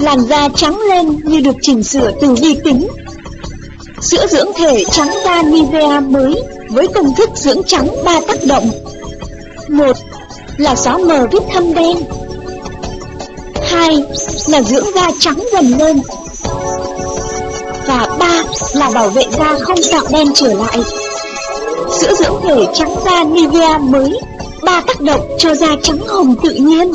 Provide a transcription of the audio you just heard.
Làn da trắng lên như được chỉnh sửa từ vi tính. Sữa dưỡng thể trắng da Nivea mới với công thức dưỡng trắng ba tác động. Một là xóa mờ vết thâm đen. Hai là dưỡng da trắng dần lên. Và ba là bảo vệ da không tạo đen trở lại. Sữa dưỡng thể trắng da Nivea mới ba tác động cho da trắng hồng tự nhiên.